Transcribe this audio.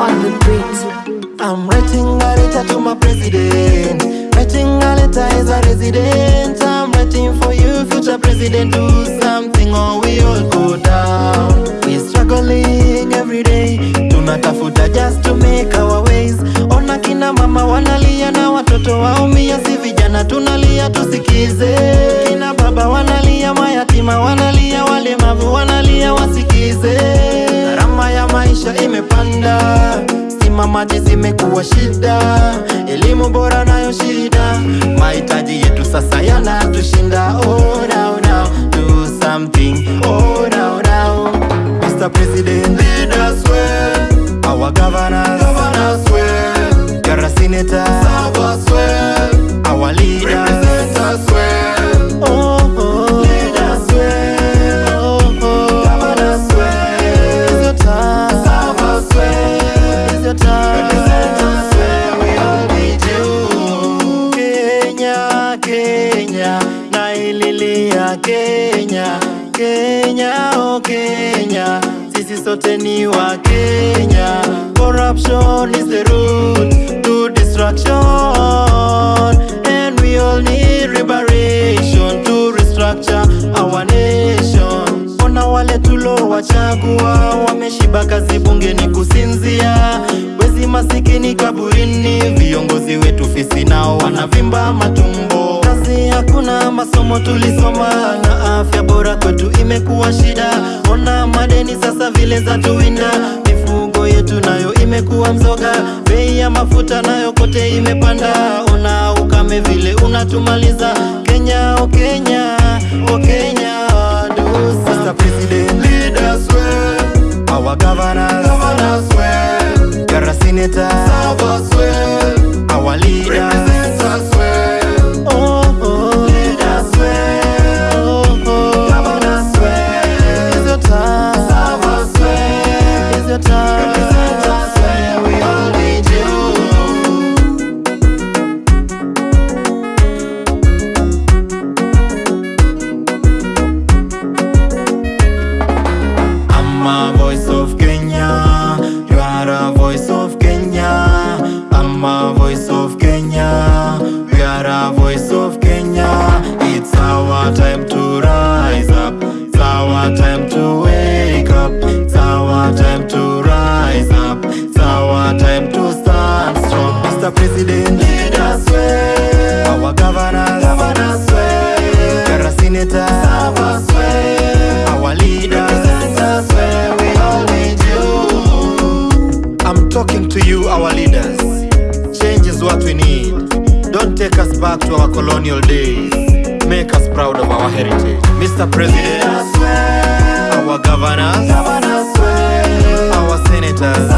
on the beat. I'm writing a letter to my president. Writing a letter as a resident. I'm writing for you future president Do something or we all go down. We struggling every day. Tunatafuta just to make our ways. Ona kina mama wanalia na watoto waumia Si vijana. Tunalia tusikize. Maji zimekuwa shida, elimu bora nayo shida, mahitaji yetu sasa yanatushinda. Oh, now, now, do something. Oh, now, now. Mr. President, lead us well. Our governors, governors well. You're senator, Kenya, Kenya, oh Kenya, sisi sote ni wa Kenya. Corruption is the root to destruction, and we all need liberation to restructure our nation. Ona wale tulowachagua wameshiba kazi bungeni kusinzia, wezi masikini kaburini, viongozi wetu fisi nao. Kazi hakuna, masomo tulisoma na afya bora kwetu imekuwa shida. Ona madeni sasa vile za tuwinda, mifugo yetu nayo imekuwa mzoga, bei ya mafuta nayo kote imepanda. Ona ukame vile unatumaliza Kenya, oh Kenya, oh Kenya, do Mr. President, lead us well. Our governors, governors well. You're a senator, serve us well. Our leaders, talking to you, our leaders. Change is what we need. Don't take us back to our colonial days. Make us proud of our heritage. Mr. President, our governors, our senators,